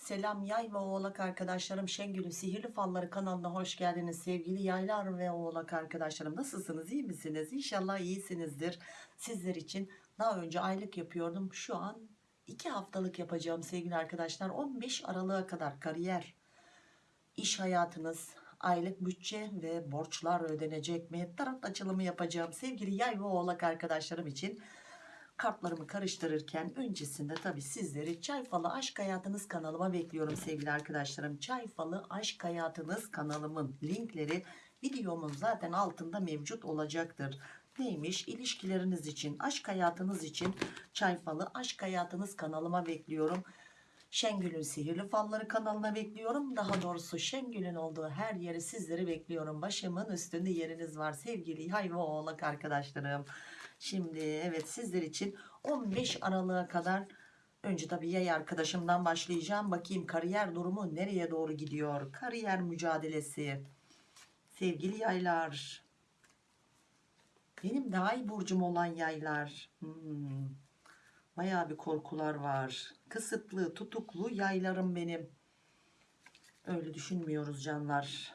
Selam yay ve oğlak arkadaşlarım Şengül'ün Sihirli Falları kanalına hoş geldiniz sevgili yaylar ve oğlak arkadaşlarım. Nasılsınız iyi misiniz? İnşallah iyisinizdir. Sizler için daha önce aylık yapıyordum. Şu an 2 haftalık yapacağım sevgili arkadaşlar. 15 Aralık'a kadar kariyer iş hayatınız aylık bütçe ve borçlar ödenecek. Mi tarot açılımı yapacağım sevgili yay ve oğlak arkadaşlarım için kartlarımı karıştırırken öncesinde tabii sizleri Çay Falı Aşk Hayatınız kanalıma bekliyorum sevgili arkadaşlarım. Çay Falı Aşk Hayatınız kanalımın linkleri videomun zaten altında mevcut olacaktır. Neymiş? İlişkileriniz için, aşk hayatınız için Çay Falı Aşk Hayatınız kanalıma bekliyorum. Şengül'ün Sihirli Falları kanalına bekliyorum. Daha doğrusu Şengül'ün olduğu her yeri sizleri bekliyorum. Başımın üstünde yeriniz var sevgili yay ve oğlak arkadaşlarım. Şimdi evet sizler için 15 Aralık'a kadar önce tabii yay arkadaşımdan başlayacağım. Bakayım kariyer durumu nereye doğru gidiyor? Kariyer mücadelesi. Sevgili yaylar. Benim daha iyi burcum olan yaylar. Hmm. Bayağı bir korkular var. Kısıtlı, tutuklu yaylarım benim. Öyle düşünmüyoruz canlar.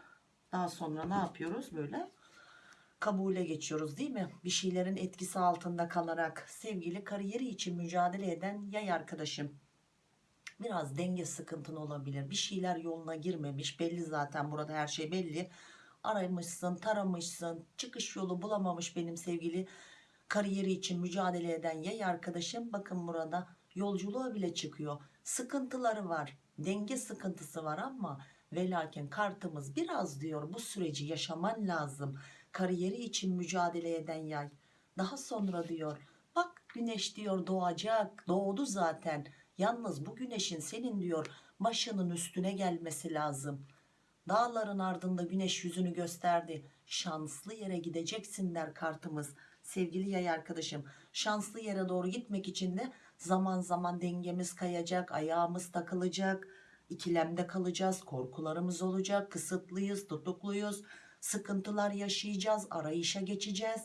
Daha sonra ne yapıyoruz böyle? Kabule geçiyoruz değil mi? Bir şeylerin etkisi altında kalarak sevgili kariyeri için mücadele eden yay arkadaşım. Biraz denge sıkıntın olabilir. Bir şeyler yoluna girmemiş. Belli zaten burada her şey belli. Aramışsın, taramışsın. Çıkış yolu bulamamış benim sevgili kariyeri için mücadele eden yay arkadaşım. Bakın burada yolculuğa bile çıkıyor. Sıkıntıları var. Denge sıkıntısı var ama ve lakin kartımız biraz diyor bu süreci yaşaman lazım kariyeri için mücadele eden yay. Daha sonra diyor bak güneş diyor doğacak doğdu zaten. Yalnız bu güneşin senin diyor başının üstüne gelmesi lazım. Dağların ardında güneş yüzünü gösterdi. Şanslı yere gideceksin der kartımız. Sevgili yay arkadaşım şanslı yere doğru gitmek için de zaman zaman dengemiz kayacak, ayağımız takılacak, ikilemde kalacağız, korkularımız olacak, kısıtlıyız, tutukluyuz sıkıntılar yaşayacağız, arayışa geçeceğiz.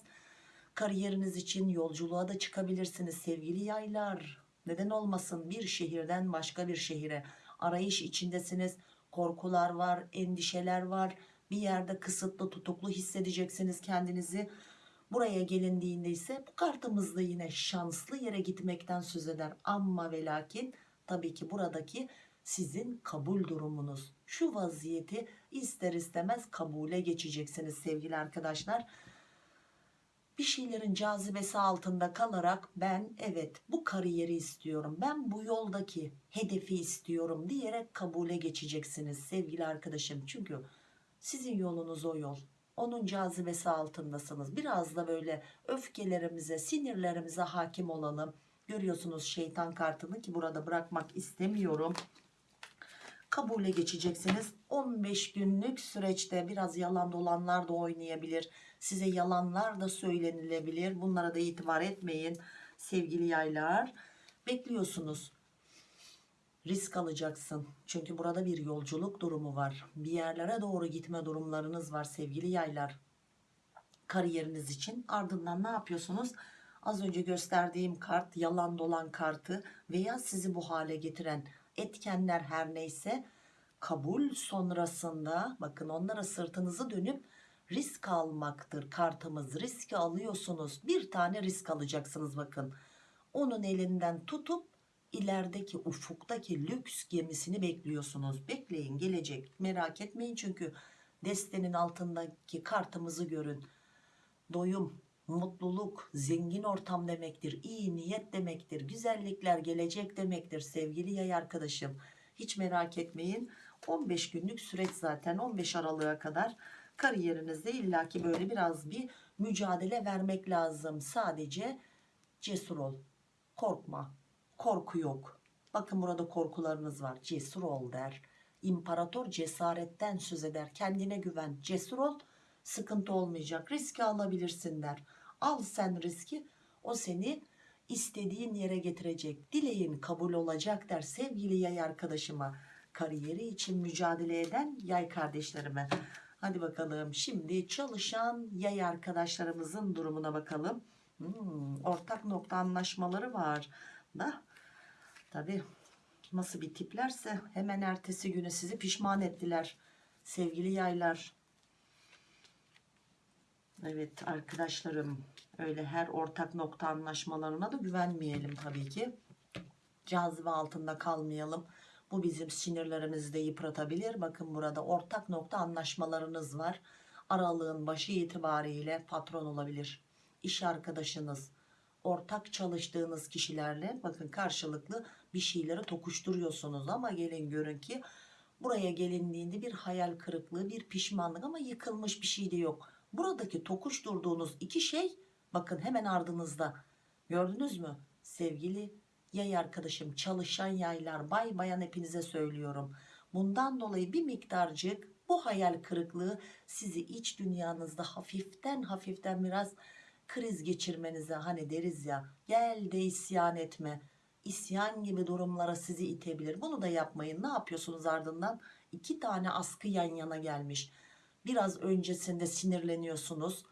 Kariyeriniz için yolculuğa da çıkabilirsiniz sevgili yaylar. Neden olmasın bir şehirden başka bir şehire arayış içindesiniz. Korkular var, endişeler var. Bir yerde kısıtlı, tutuklu hissedeceksiniz kendinizi. Buraya gelindiğinde ise bu kartımızda yine şanslı yere gitmekten söz eder. Ama ve lakin tabii ki buradaki sizin kabul durumunuz. Şu vaziyeti ister istemez kabule geçeceksiniz sevgili arkadaşlar. Bir şeylerin cazibesi altında kalarak ben evet bu kariyeri istiyorum. Ben bu yoldaki hedefi istiyorum diyerek kabule geçeceksiniz sevgili arkadaşım. Çünkü sizin yolunuz o yol. Onun cazibesi altındasınız. Biraz da böyle öfkelerimize, sinirlerimize hakim olalım. Görüyorsunuz şeytan kartını ki burada bırakmak istemiyorum kabule geçeceksiniz. 15 günlük süreçte biraz yalan dolanlar da oynayabilir. Size yalanlar da söylenilebilir. Bunlara da itibar etmeyin sevgili yaylar. Bekliyorsunuz. Risk alacaksın. Çünkü burada bir yolculuk durumu var. Bir yerlere doğru gitme durumlarınız var sevgili yaylar. Kariyeriniz için. Ardından ne yapıyorsunuz? Az önce gösterdiğim kart yalan dolan kartı veya sizi bu hale getiren etkenler her neyse kabul sonrasında bakın onlara sırtınızı dönüp risk almaktır. Kartımız riski alıyorsunuz. Bir tane risk alacaksınız bakın. Onun elinden tutup ilerideki ufuktaki lüks gemisini bekliyorsunuz. Bekleyin gelecek. Merak etmeyin çünkü destenin altındaki kartımızı görün. Doyum mutluluk, zengin ortam demektir, iyi niyet demektir, güzellikler gelecek demektir sevgili yay arkadaşım. Hiç merak etmeyin 15 günlük süreç zaten 15 Aralık'a kadar kariyerinizde illaki böyle biraz bir mücadele vermek lazım. Sadece cesur ol, korkma, korku yok. Bakın burada korkularınız var, cesur ol der. İmparator cesaretten söz eder, kendine güven, cesur ol, sıkıntı olmayacak, riski alabilirsin der al sen riski o seni istediğin yere getirecek dileğin kabul olacak der sevgili yay arkadaşıma kariyeri için mücadele eden yay kardeşlerime hadi bakalım şimdi çalışan yay arkadaşlarımızın durumuna bakalım hmm, ortak nokta anlaşmaları var da tabi nasıl bir tiplerse hemen ertesi günü sizi pişman ettiler. Sevgili yaylar. Evet arkadaşlarım öyle her ortak nokta anlaşmalarına da güvenmeyelim tabii ki. Cazibe altında kalmayalım. Bu bizim sinirlerimizi de yıpratabilir. Bakın burada ortak nokta anlaşmalarınız var. Aralığın başı itibariyle patron olabilir. İş arkadaşınız, ortak çalıştığınız kişilerle bakın karşılıklı bir şeyleri tokuşturuyorsunuz ama gelin görün ki buraya gelindiğinde bir hayal kırıklığı, bir pişmanlık ama yıkılmış bir şey de yok. Buradaki tokuşturduğunuz iki şey bakın hemen ardınızda. Gördünüz mü? Sevgili yay arkadaşım, çalışan yaylar, bay bayan hepinize söylüyorum. Bundan dolayı bir miktarcık bu hayal kırıklığı sizi iç dünyanızda hafiften hafiften biraz kriz geçirmenize hani deriz ya gel de isyan etme isyan gibi durumlara sizi itebilir bunu da yapmayın ne yapıyorsunuz ardından iki tane askı yan yana gelmiş biraz öncesinde sinirleniyorsunuz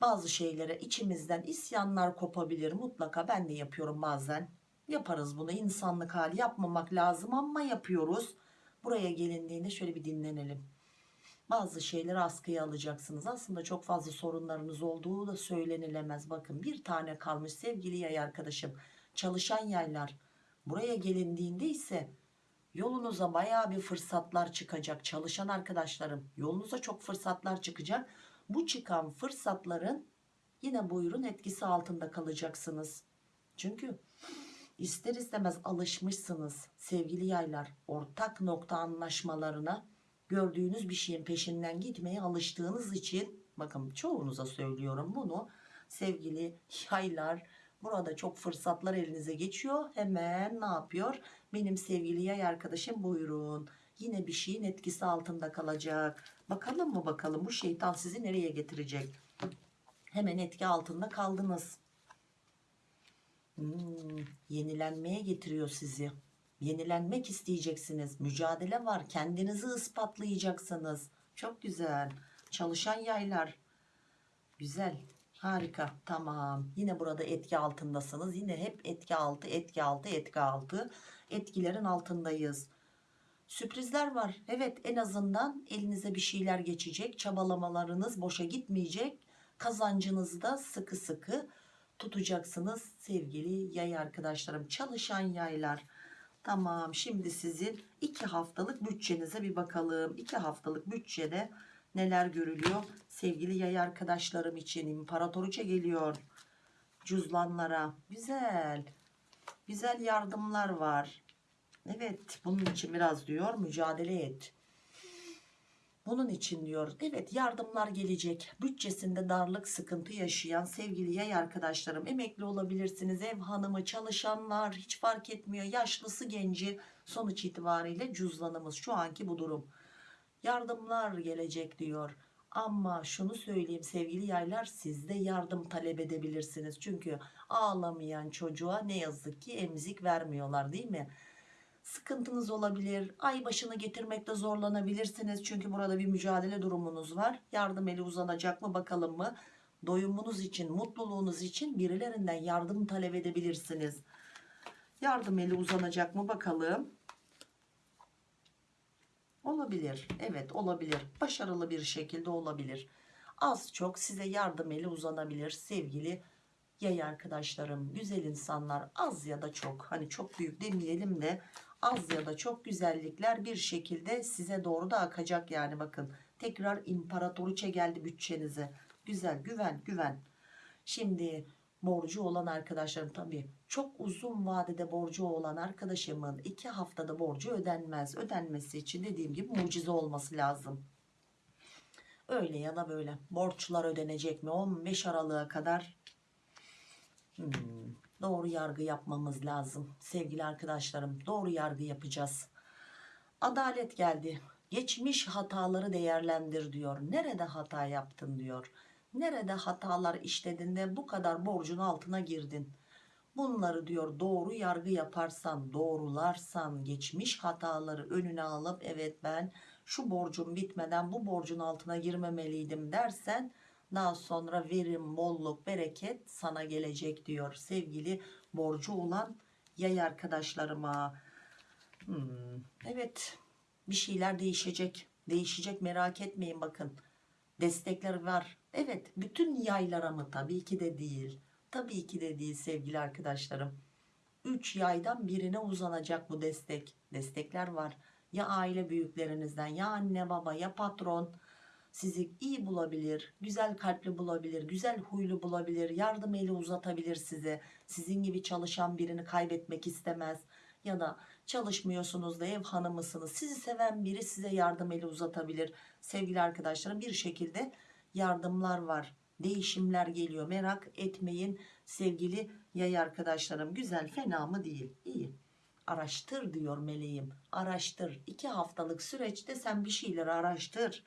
bazı şeylere içimizden isyanlar kopabilir mutlaka ben de yapıyorum bazen yaparız bunu insanlık hali yapmamak lazım ama yapıyoruz buraya gelindiğinde şöyle bir dinlenelim bazı şeyleri askıya alacaksınız. Aslında çok fazla sorunlarınız olduğu da söylenilemez. Bakın bir tane kalmış sevgili yay arkadaşım. Çalışan yaylar. Buraya gelindiğinde ise yolunuza baya bir fırsatlar çıkacak. Çalışan arkadaşlarım yolunuza çok fırsatlar çıkacak. Bu çıkan fırsatların yine buyurun etkisi altında kalacaksınız. Çünkü ister istemez alışmışsınız sevgili yaylar ortak nokta anlaşmalarına gördüğünüz bir şeyin peşinden gitmeye alıştığınız için bakın çoğunuza söylüyorum bunu sevgili yaylar burada çok fırsatlar elinize geçiyor hemen ne yapıyor benim sevgili yay arkadaşım buyurun yine bir şeyin etkisi altında kalacak bakalım mı bakalım bu şeytan sizi nereye getirecek hemen etki altında kaldınız Hmm, yenilenmeye getiriyor sizi Yenilenmek isteyeceksiniz. Mücadele var. Kendinizi ispatlayacaksınız. Çok güzel. Çalışan yaylar. Güzel. Harika. Tamam. Yine burada etki altındasınız. Yine hep etki altı, etki altı, etki altı. Etkilerin altındayız. Sürprizler var. Evet en azından elinize bir şeyler geçecek. Çabalamalarınız boşa gitmeyecek. Kazancınızı da sıkı sıkı tutacaksınız sevgili yay arkadaşlarım. Çalışan yaylar. Tamam şimdi sizin iki haftalık bütçenize bir bakalım. İki haftalık bütçede neler görülüyor? Sevgili yay arkadaşlarım için imparatoriçe geliyor. Cüzlanlara. Güzel. Güzel yardımlar var. Evet bunun için biraz diyor mücadele et. Bunun için diyor evet yardımlar gelecek. Bütçesinde darlık sıkıntı yaşayan sevgili yay arkadaşlarım emekli olabilirsiniz. Ev hanımı çalışanlar hiç fark etmiyor. Yaşlısı genci sonuç itibariyle cüzdanımız şu anki bu durum. Yardımlar gelecek diyor. Ama şunu söyleyeyim sevgili yaylar siz de yardım talep edebilirsiniz. Çünkü ağlamayan çocuğa ne yazık ki emzik vermiyorlar değil mi? sıkıntınız olabilir. Ay başını getirmekte zorlanabilirsiniz. Çünkü burada bir mücadele durumunuz var. Yardım eli uzanacak mı bakalım mı? Doyumunuz için, mutluluğunuz için birilerinden yardım talep edebilirsiniz. Yardım eli uzanacak mı bakalım? Olabilir. Evet olabilir. Başarılı bir şekilde olabilir. Az çok size yardım eli uzanabilir sevgili yay arkadaşlarım. Güzel insanlar az ya da çok. Hani çok büyük demeyelim de az ya da çok güzellikler bir şekilde size doğru da akacak yani bakın tekrar imparatoriçe geldi bütçenize güzel güven güven şimdi borcu olan arkadaşlarım tabii çok uzun vadede borcu olan arkadaşımın iki haftada borcu ödenmez. Ödenmesi için dediğim gibi mucize olması lazım. Öyle ya da böyle. Borçlar ödenecek mi? 15 Aralık'a kadar. Hmm doğru yargı yapmamız lazım. Sevgili arkadaşlarım doğru yargı yapacağız. Adalet geldi. Geçmiş hataları değerlendir diyor. Nerede hata yaptın diyor. Nerede hatalar işledin de bu kadar borcun altına girdin bunları diyor doğru yargı yaparsan doğrularsan geçmiş hataları önüne alıp evet ben şu borcum bitmeden bu borcun altına girmemeliydim dersen daha sonra verim, bolluk, bereket sana gelecek diyor sevgili borcu olan yay arkadaşlarıma. Hmm, evet bir şeyler değişecek. Değişecek merak etmeyin bakın. Destekler var. Evet bütün yaylara mı? Tabii ki de değil. Tabii ki de değil sevgili arkadaşlarım. 3 yaydan birine uzanacak bu destek. Destekler var. Ya aile büyüklerinizden ya anne baba ya patron sizi iyi bulabilir, güzel kalpli bulabilir, güzel huylu bulabilir, yardım eli uzatabilir size. Sizin gibi çalışan birini kaybetmek istemez. Ya da çalışmıyorsunuz da ev hanımısınız. Sizi seven biri size yardım eli uzatabilir. Sevgili arkadaşlarım bir şekilde yardımlar var. Değişimler geliyor. Merak etmeyin sevgili yay arkadaşlarım. Güzel fena mı değil? İyi. Araştır diyor meleğim. Araştır. İki haftalık süreçte sen bir şeyleri araştır.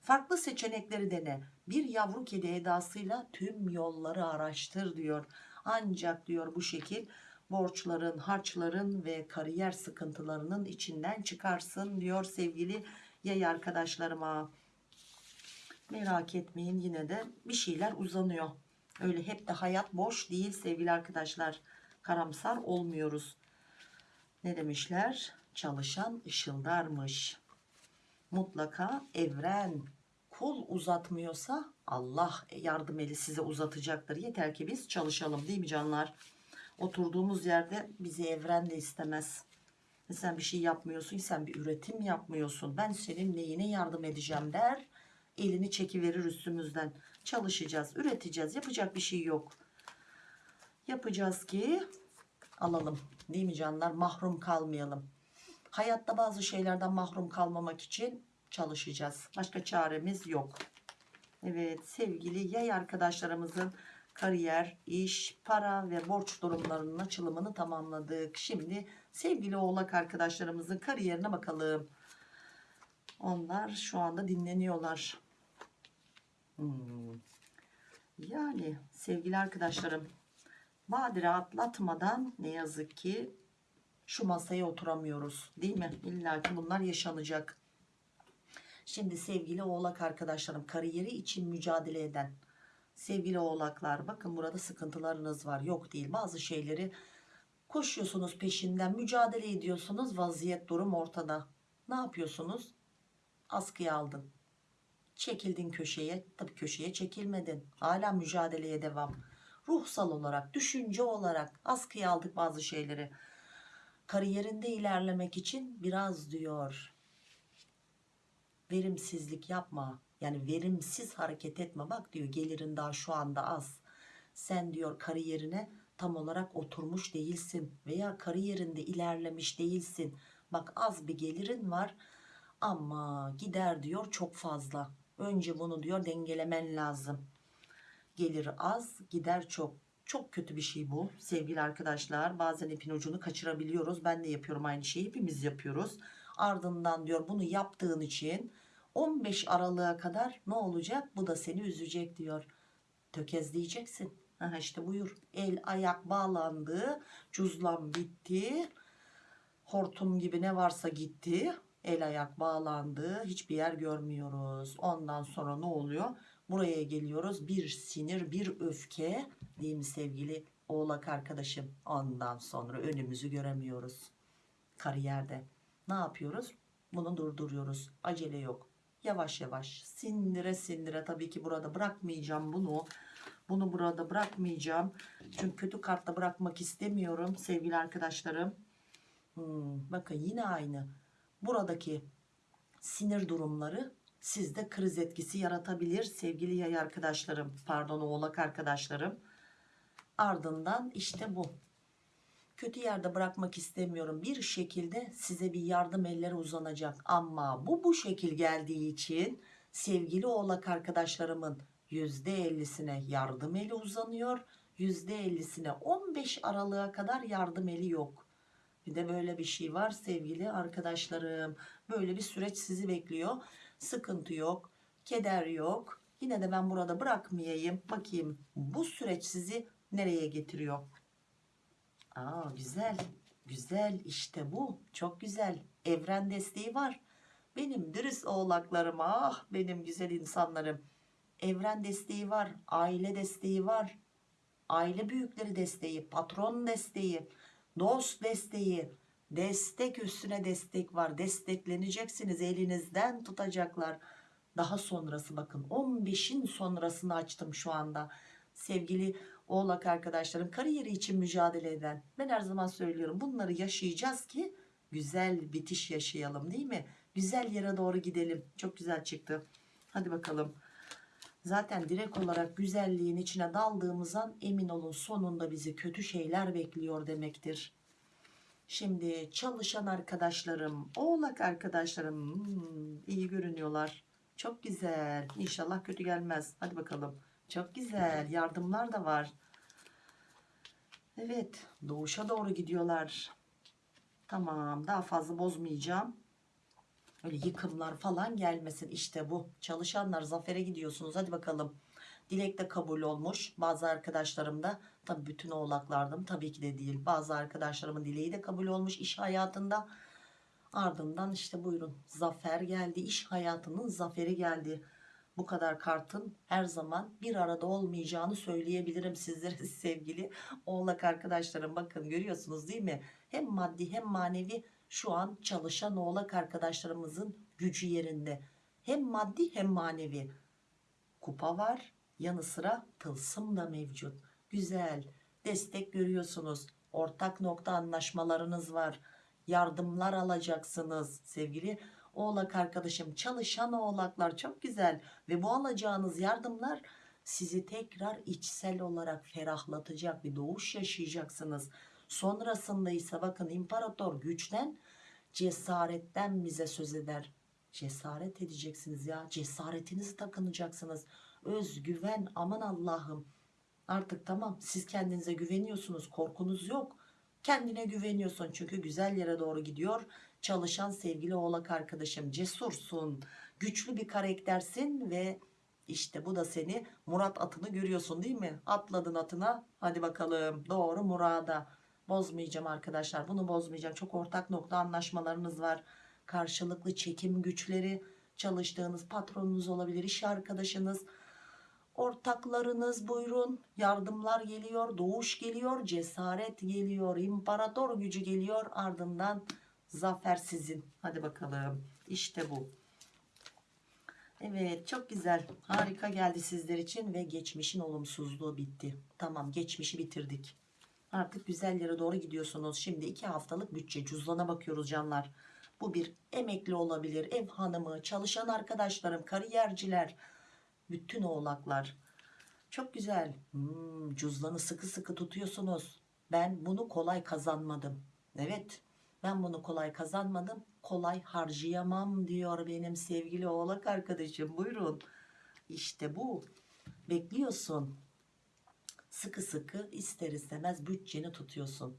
Farklı seçenekleri dene. Bir yavru kedi edasıyla tüm yolları araştır diyor. Ancak diyor bu şekil borçların, harçların ve kariyer sıkıntılarının içinden çıkarsın diyor sevgili yay arkadaşlarıma. Merak etmeyin yine de bir şeyler uzanıyor. Öyle hep de hayat boş değil sevgili arkadaşlar. Karamsar olmuyoruz. Ne demişler? Çalışan ışıldarmış. Mutlaka evren kol uzatmıyorsa Allah yardım eli size uzatacaktır. Yeter ki biz çalışalım değil mi canlar? Oturduğumuz yerde bizi evren de istemez. Sen bir şey yapmıyorsun, sen bir üretim yapmıyorsun. Ben senin neyine yardım edeceğim der. Elini çekiverir üstümüzden. Çalışacağız, üreteceğiz. Yapacak bir şey yok. Yapacağız ki alalım. Değil mi canlar? Mahrum kalmayalım. Hayatta bazı şeylerden mahrum kalmamak için çalışacağız. Başka çaremiz yok. Evet sevgili yay arkadaşlarımızın kariyer, iş, para ve borç durumlarının açılımını tamamladık. Şimdi sevgili oğlak arkadaşlarımızın kariyerine bakalım. Onlar şu anda dinleniyorlar. Hmm. Yani sevgili arkadaşlarım badire atlatmadan ne yazık ki şu masaya oturamıyoruz değil mi? İlla ki bunlar yaşanacak. Şimdi sevgili oğlak arkadaşlarım kariyeri için mücadele eden sevgili oğlaklar bakın burada sıkıntılarınız var yok değil bazı şeyleri koşuyorsunuz peşinden mücadele ediyorsunuz vaziyet durum ortada ne yapıyorsunuz askıya aldın çekildin köşeye. Tabii köşeye çekilmedin. Hala mücadeleye devam. Ruhsal olarak düşünce olarak askıya aldık bazı şeyleri. Kariyerinde ilerlemek için biraz diyor verimsizlik yapma. Yani verimsiz hareket etme. Bak diyor gelirin daha şu anda az. Sen diyor kariyerine tam olarak oturmuş değilsin veya kariyerinde ilerlemiş değilsin. Bak az bir gelirin var ama gider diyor çok fazla önce bunu diyor dengelemen lazım. Gelir az gider çok. Çok kötü bir şey bu sevgili arkadaşlar. Bazen ipin ucunu kaçırabiliyoruz. Ben de yapıyorum aynı şeyi hepimiz yapıyoruz. Ardından diyor bunu yaptığın için 15 Aralık'a kadar ne olacak? Bu da seni üzecek diyor. Tökezleyeceksin. Aha işte buyur. El ayak bağlandı cüzlan bitti. Hortum gibi ne varsa gitti el ayak bağlandı hiçbir yer görmüyoruz. Ondan sonra ne oluyor? Buraya geliyoruz. Bir sinir bir öfke değil mi sevgili oğlak arkadaşım? Ondan sonra önümüzü göremiyoruz. Kariyerde ne yapıyoruz? Bunu durduruyoruz. Acele yok. Yavaş yavaş. Sindire sindire tabii ki burada bırakmayacağım bunu. Bunu burada bırakmayacağım. Çünkü kötü kartta bırakmak istemiyorum sevgili arkadaşlarım. Hmm, bakın yine aynı buradaki sinir durumları sizde kriz etkisi yaratabilir sevgili yay arkadaşlarım. Pardon oğlak arkadaşlarım. Ardından işte bu. Kötü yerde bırakmak istemiyorum. Bir şekilde size bir yardım elleri uzanacak. Ama bu bu şekil geldiği için sevgili oğlak arkadaşlarımın %50'sine yardım eli uzanıyor. %50'sine 15 Aralık'a kadar yardım eli yok bir de böyle bir şey var sevgili arkadaşlarım. Böyle bir süreç sizi bekliyor. Sıkıntı yok keder yok. Yine de ben burada bırakmayayım. Bakayım bu süreç sizi nereye getiriyor? Aa, güzel güzel. İşte bu. Çok güzel. Evren desteği var. Benim dürüst oğlaklarım ah benim güzel insanlarım. Evren desteği var aile desteği var. Aile büyükleri desteği patron desteği dost desteği Destek üstüne destek var. Destekleneceksiniz. Elinizden tutacaklar. Daha sonrası bakın 15'in sonrasını açtım şu anda. Sevgili oğlak arkadaşlarım kariyeri için mücadele eden ben her zaman söylüyorum bunları yaşayacağız ki güzel bitiş yaşayalım değil mi? Güzel yere doğru gidelim. Çok güzel çıktı. Hadi bakalım. Zaten direkt olarak güzelliğin içine daldığımız an emin olun sonunda bizi kötü şeyler bekliyor demektir. Şimdi çalışan arkadaşlarım, oğlak arkadaşlarım hmm, iyi görünüyorlar. Çok güzel. İnşallah kötü gelmez. Hadi bakalım. Çok güzel. Yardımlar da var. Evet. Doğuşa doğru gidiyorlar. Tamam. Daha fazla bozmayacağım. Öyle yıkımlar falan gelmesin. İşte bu. Çalışanlar zafere gidiyorsunuz. Hadi bakalım. Dilek de kabul olmuş. Bazı arkadaşlarım da tabii bütün oğlaklardım tabii ki de değil. Bazı arkadaşlarımın dileği de kabul olmuş iş hayatında. Ardından işte buyurun zafer geldi. iş hayatının zaferi geldi. Bu kadar kartın her zaman bir arada olmayacağını söyleyebilirim sizlere sevgili oğlak arkadaşlarım. Bakın görüyorsunuz değil mi? Hem maddi hem manevi şu an çalışan oğlak arkadaşlarımızın gücü yerinde. Hem maddi hem manevi. Kupa var. Yanı sıra tılsım da mevcut. Güzel. Destek görüyorsunuz. Ortak nokta anlaşmalarınız var. Yardımlar alacaksınız sevgili oğlak arkadaşım. Çalışan oğlaklar çok güzel. Ve bu alacağınız yardımlar sizi tekrar içsel olarak ferahlatacak bir doğuş yaşayacaksınız. Sonrasında ise bakın imparator güçten cesaretten bize söz eder. Cesaret edeceksiniz ya. Cesaretinizi takınacaksınız. Özgüven aman Allah'ım. Artık tamam siz kendinize güveniyorsunuz. Korkunuz yok. Kendine güveniyorsun çünkü güzel yere doğru gidiyor. Çalışan sevgili oğlak arkadaşım cesursun. Güçlü bir karaktersin ve işte bu da seni Murat atını görüyorsun değil mi? Atladın atına. Hadi bakalım doğru Murat'a. Bozmayacağım arkadaşlar. Bunu bozmayacağım. Çok ortak nokta anlaşmalarınız var. Karşılıklı çekim güçleri çalıştığınız patronunuz olabilir, iş arkadaşınız, ortaklarınız buyurun. Yardımlar geliyor, doğuş geliyor, cesaret geliyor, imparator gücü geliyor. Ardından zafer sizin. Hadi bakalım. İşte bu. Evet çok güzel harika geldi sizler için ve geçmişin olumsuzluğu bitti tamam geçmişi bitirdik artık güzel yere doğru gidiyorsunuz. Şimdi iki haftalık bütçe cüzdana bakıyoruz canlar. Bu bir emekli olabilir ev hanımı çalışan arkadaşlarım kariyerciler bütün oğlaklar. Çok güzel. Hmm, cüzdanı sıkı sıkı tutuyorsunuz. Ben bunu kolay kazanmadım. Evet ben bunu kolay kazanmadım. Kolay harcayamam diyor benim sevgili oğlak arkadaşım. Buyurun. İşte bu. Bekliyorsun sıkı sıkı ister istemez bütçeni tutuyorsun.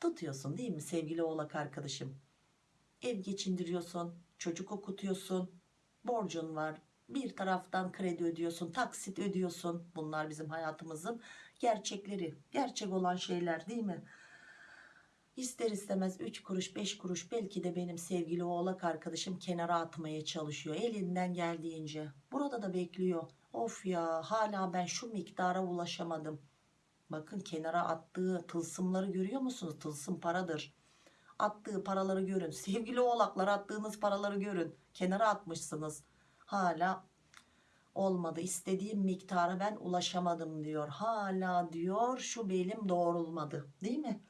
Tutuyorsun değil mi sevgili oğlak arkadaşım? Ev geçindiriyorsun çocuk okutuyorsun borcun var bir taraftan kredi ödüyorsun taksit ödüyorsun. Bunlar bizim hayatımızın gerçekleri gerçek olan şeyler değil mi? İster istemez 3 kuruş 5 kuruş belki de benim sevgili oğlak arkadaşım kenara atmaya çalışıyor elinden geldiğince. Burada da bekliyor of ya hala ben şu miktara ulaşamadım. Bakın kenara attığı tılsımları görüyor musunuz? Tılsım paradır. Attığı paraları görün. Sevgili oğlaklar attığınız paraları görün. Kenara atmışsınız. Hala olmadı. İstediğim miktara ben ulaşamadım diyor. Hala diyor şu belim doğrulmadı. Değil mi?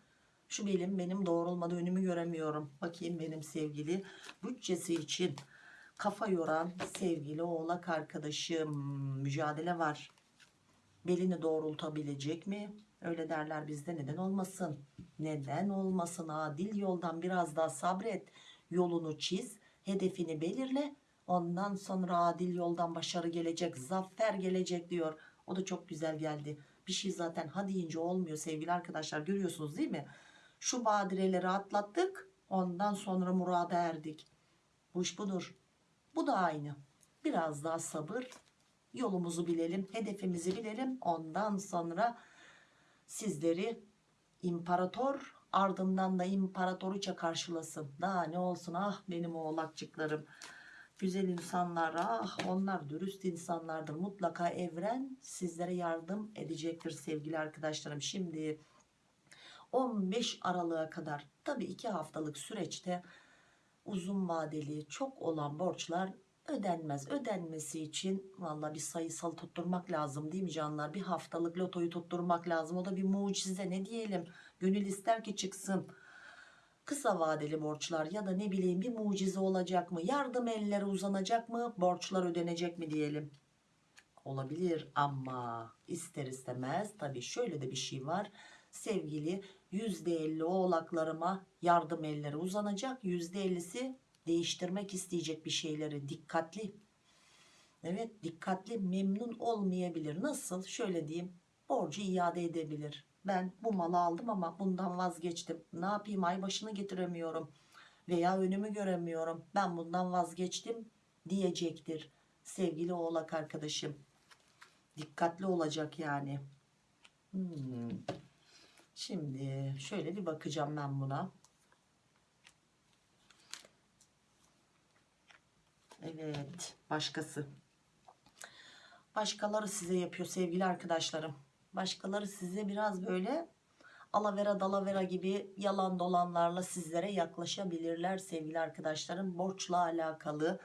Şu belim benim doğrulmadı önümü göremiyorum. Bakayım benim sevgili bütçesi için kafa yoran sevgili oğlak arkadaşım mücadele var. Belini doğrultabilecek mi? Öyle derler bizde neden olmasın? Neden olmasın? Adil yoldan biraz daha sabret. Yolunu çiz. Hedefini belirle. Ondan sonra adil yoldan başarı gelecek. Zafer gelecek diyor. O da çok güzel geldi. Bir şey zaten ha deyince olmuyor sevgili arkadaşlar. Görüyorsunuz değil mi? Şu badireleri atlattık. Ondan sonra murada erdik. Bu iş budur. Bu da aynı. Biraz daha sabır. Yolumuzu bilelim. Hedefimizi bilelim. Ondan sonra sizleri imparator ardından da imparatoriçe karşılasın. Daha ne olsun ah benim oğlakçıklarım. Güzel insanlar ah onlar dürüst insanlardır. Mutlaka evren sizlere yardım edecektir sevgili arkadaşlarım. Şimdi 15 Aralık'a kadar tabi 2 haftalık süreçte uzun vadeli çok olan borçlar ödenmez. Ödenmesi için valla bir sayısal tutturmak lazım değil mi canlar? Bir haftalık lotoyu tutturmak lazım. O da bir mucize ne diyelim. Gönül ister ki çıksın. Kısa vadeli borçlar ya da ne bileyim bir mucize olacak mı? Yardım elleri uzanacak mı? Borçlar ödenecek mi diyelim. Olabilir ama ister istemez tabii şöyle de bir şey var. Sevgili %50 oğlaklarıma yardım elleri uzanacak. %50'si değiştirmek isteyecek bir şeyleri dikkatli. Evet dikkatli memnun olmayabilir. Nasıl? Şöyle diyeyim borcu iade edebilir. Ben bu malı aldım ama bundan vazgeçtim. Ne yapayım ay başını getiremiyorum veya önümü göremiyorum. Ben bundan vazgeçtim diyecektir. Sevgili oğlak arkadaşım. Dikkatli olacak yani. Hmm. Şimdi şöyle bir bakacağım ben buna. Evet başkası. Başkaları size yapıyor sevgili arkadaşlarım. Başkaları size biraz böyle alavera dalavera gibi yalan dolanlarla sizlere yaklaşabilirler sevgili arkadaşlarım. Borçla alakalı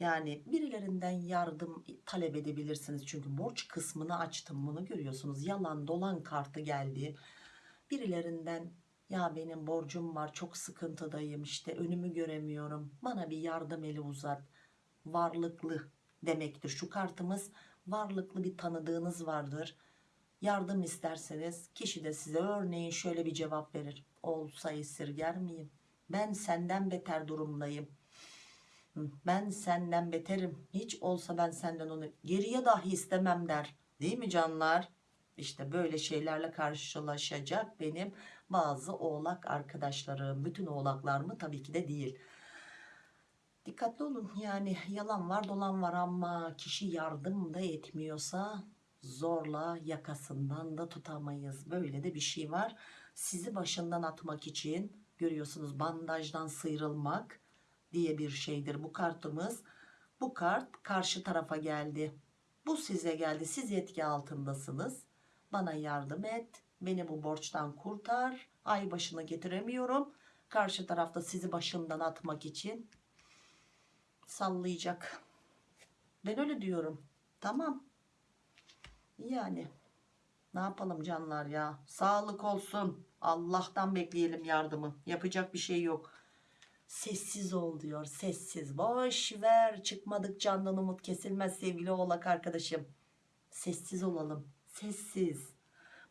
yani birilerinden yardım talep edebilirsiniz. Çünkü borç kısmını açtım bunu görüyorsunuz. Yalan dolan kartı geldi. Birilerinden ya benim borcum var çok sıkıntıdayım işte önümü göremiyorum. Bana bir yardım eli uzat. Varlıklı demektir. Şu kartımız varlıklı bir tanıdığınız vardır. Yardım isterseniz kişi de size örneğin şöyle bir cevap verir. Olsa esirger miyim? Ben senden beter durumdayım. Ben senden beterim. Hiç olsa ben senden onu geriye dahi istemem der. Değil mi canlar? İşte böyle şeylerle karşılaşacak benim bazı oğlak arkadaşlarım. Bütün oğlaklar mı? Tabii ki de değil. Dikkatli olun yani yalan var dolan var ama kişi yardım da etmiyorsa zorla yakasından da tutamayız. Böyle de bir şey var. Sizi başından atmak için görüyorsunuz bandajdan sıyrılmak diye bir şeydir bu kartımız. Bu kart karşı tarafa geldi. Bu size geldi. Siz etki altındasınız. Bana yardım et. Beni bu borçtan kurtar. Ay başına getiremiyorum. Karşı tarafta sizi başından atmak için sallayacak. Ben öyle diyorum. Tamam. Yani ne yapalım canlar ya. Sağlık olsun. Allah'tan bekleyelim yardımı. Yapacak bir şey yok. Sessiz ol diyor. Sessiz. Boş ver. Çıkmadık candan umut kesilmez sevgili oğlak arkadaşım. Sessiz olalım. Sessiz.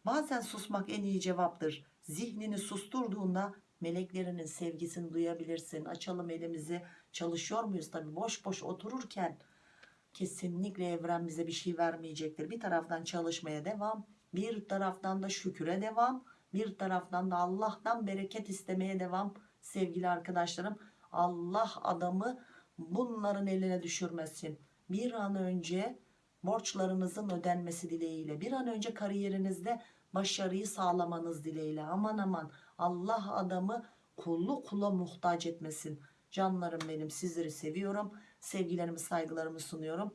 Bazen susmak en iyi cevaptır. Zihnini susturduğunda meleklerinin sevgisini duyabilirsin. Açalım elimizi. Çalışıyor muyuz tabii boş boş otururken kesinlikle evren bize bir şey vermeyecektir. Bir taraftan çalışmaya devam, bir taraftan da şüküre devam, bir taraftan da Allah'tan bereket istemeye devam. Sevgili arkadaşlarım Allah adamı bunların eline düşürmesin. Bir an önce borçlarınızın ödenmesi dileğiyle, bir an önce kariyerinizde başarıyı sağlamanız dileğiyle. Aman aman Allah adamı kullu kula muhtaç etmesin. Canlarım benim sizleri seviyorum. Sevgilerimi saygılarımı sunuyorum.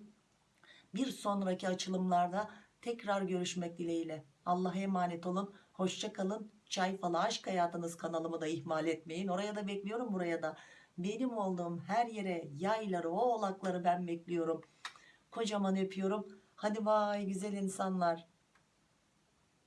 Bir sonraki açılımlarda tekrar görüşmek dileğiyle. Allah'a emanet olun. Hoşça kalın. Çay falı aşk hayatınız kanalımı da ihmal etmeyin. Oraya da bekliyorum buraya da. Benim olduğum her yere yayları oğlakları ben bekliyorum. Kocaman öpüyorum. Hadi bay güzel insanlar.